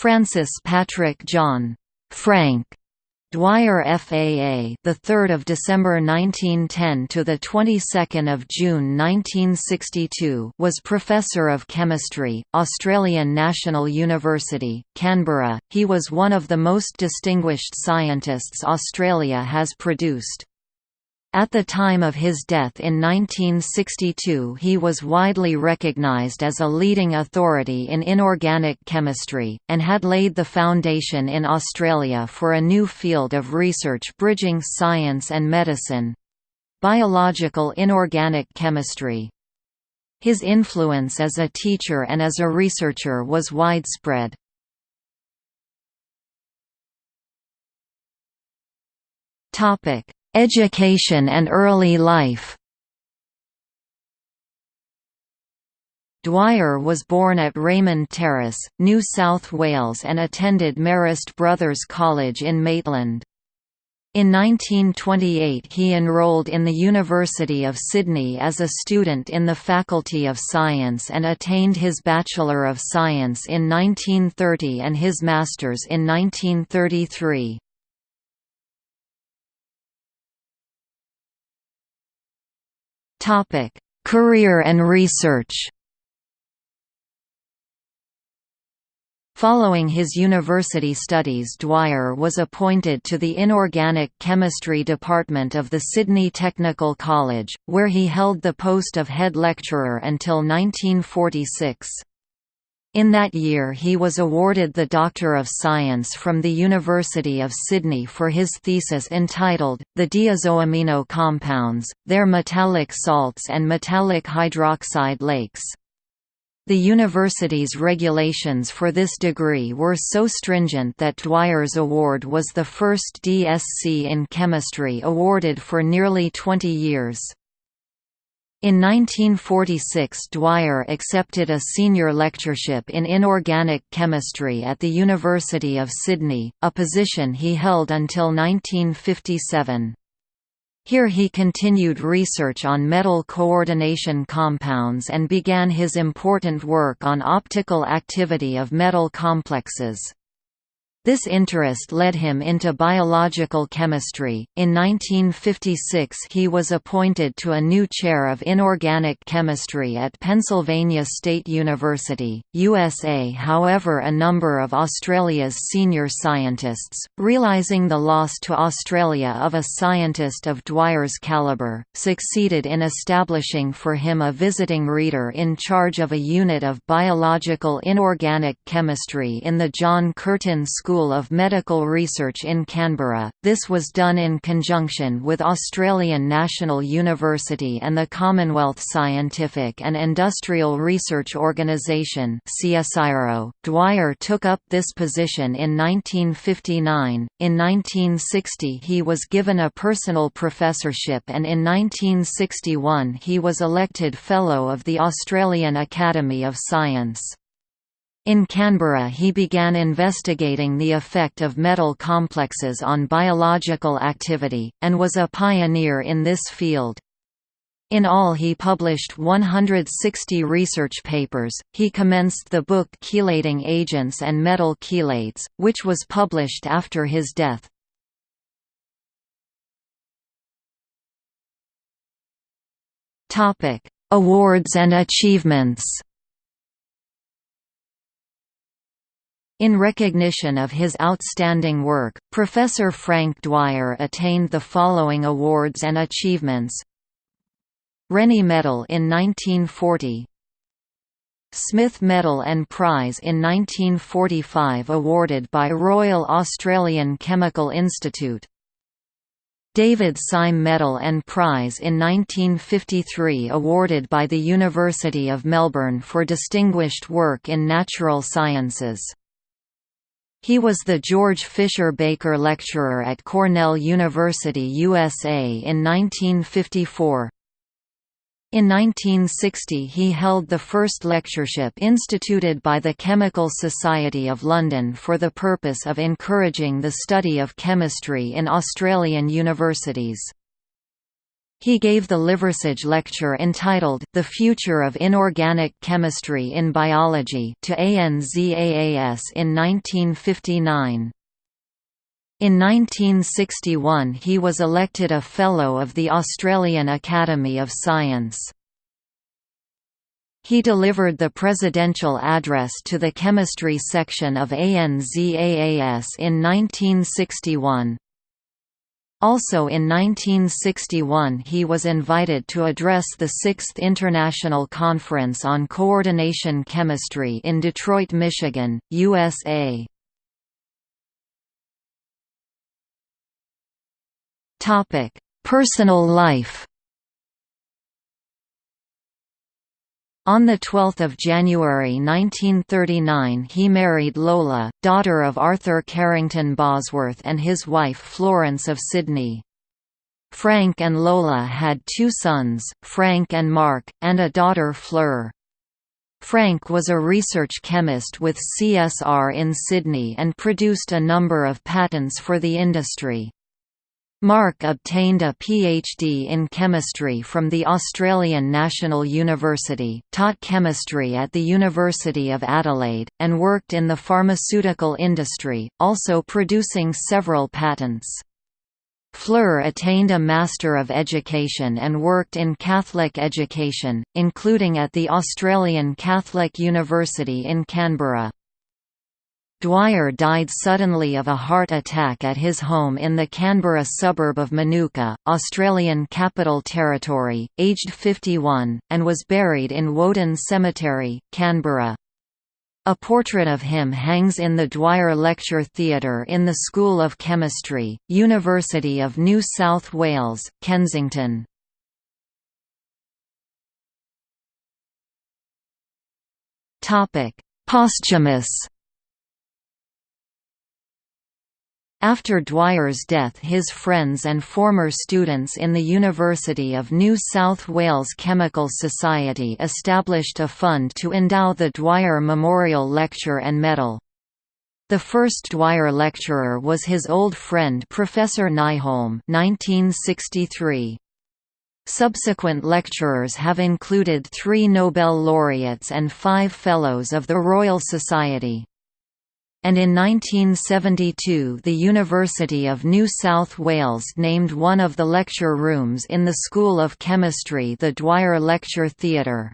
Francis Patrick John Frank Dwyer FAA, the 3rd of December 1910 to the 22nd of June 1962, was professor of chemistry, Australian National University, Canberra. He was one of the most distinguished scientists Australia has produced. At the time of his death in 1962 he was widely recognized as a leading authority in inorganic chemistry, and had laid the foundation in Australia for a new field of research bridging science and medicine—biological inorganic chemistry. His influence as a teacher and as a researcher was widespread. Topic Education and early life Dwyer was born at Raymond Terrace, New South Wales and attended Marist Brothers College in Maitland. In 1928 he enrolled in the University of Sydney as a student in the Faculty of Science and attained his Bachelor of Science in 1930 and his Master's in 1933. Topic: Career and research. Following his university studies Dwyer was appointed to the Inorganic Chemistry Department of the Sydney Technical College, where he held the post of head lecturer until 1946. In that year he was awarded the Doctor of Science from the University of Sydney for his thesis entitled, The Diazoamino Compounds, Their Metallic Salts and Metallic Hydroxide Lakes. The university's regulations for this degree were so stringent that Dwyer's award was the first DSc in chemistry awarded for nearly 20 years. In 1946 Dwyer accepted a senior lectureship in inorganic chemistry at the University of Sydney, a position he held until 1957. Here he continued research on metal coordination compounds and began his important work on optical activity of metal complexes. This interest led him into biological chemistry. In 1956, he was appointed to a new chair of inorganic chemistry at Pennsylvania State University, USA. However, a number of Australia's senior scientists, realizing the loss to Australia of a scientist of Dwyer's caliber, succeeded in establishing for him a visiting reader in charge of a unit of biological inorganic chemistry in the John Curtin School School of Medical Research in Canberra. This was done in conjunction with Australian National University and the Commonwealth Scientific and Industrial Research Organisation. Dwyer took up this position in 1959. In 1960 he was given a personal professorship and in 1961 he was elected Fellow of the Australian Academy of Science. In Canberra he began investigating the effect of metal complexes on biological activity, and was a pioneer in this field. In all he published 160 research papers. He commenced the book Chelating Agents and Metal Chelates, which was published after his death. Topic: Awards and achievements. In recognition of his outstanding work, Professor Frank Dwyer attained the following awards and achievements. Rennie Medal in 1940 Smith Medal and Prize in 1945 awarded by Royal Australian Chemical Institute. David Syme Medal and Prize in 1953 awarded by the University of Melbourne for distinguished work in natural sciences he was the George Fisher Baker Lecturer at Cornell University USA in 1954. In 1960 he held the first lectureship instituted by the Chemical Society of London for the purpose of encouraging the study of chemistry in Australian universities. He gave the Liversidge Lecture entitled, The Future of Inorganic Chemistry in Biology to ANZAAS in 1959. In 1961 he was elected a Fellow of the Australian Academy of Science. He delivered the presidential address to the chemistry section of ANZAAS in 1961. Also in 1961 he was invited to address the 6th International Conference on Coordination Chemistry in Detroit, Michigan, USA. Personal life On 12 January 1939 he married Lola, daughter of Arthur Carrington Bosworth and his wife Florence of Sydney. Frank and Lola had two sons, Frank and Mark, and a daughter Fleur. Frank was a research chemist with CSR in Sydney and produced a number of patents for the industry. Mark obtained a PhD in chemistry from the Australian National University, taught chemistry at the University of Adelaide, and worked in the pharmaceutical industry, also producing several patents. Fleur attained a Master of Education and worked in Catholic education, including at the Australian Catholic University in Canberra. Dwyer died suddenly of a heart attack at his home in the Canberra suburb of Manuka, Australian Capital Territory, aged 51, and was buried in Woden Cemetery, Canberra. A portrait of him hangs in the Dwyer Lecture Theatre in the School of Chemistry, University of New South Wales, Kensington. Posthumous After Dwyer's death his friends and former students in the University of New South Wales Chemical Society established a fund to endow the Dwyer Memorial Lecture and Medal. The first Dwyer lecturer was his old friend Professor Nyholm 1963. Subsequent lecturers have included three Nobel laureates and five Fellows of the Royal Society and in 1972 the University of New South Wales named one of the lecture rooms in the School of Chemistry the Dwyer Lecture Theatre.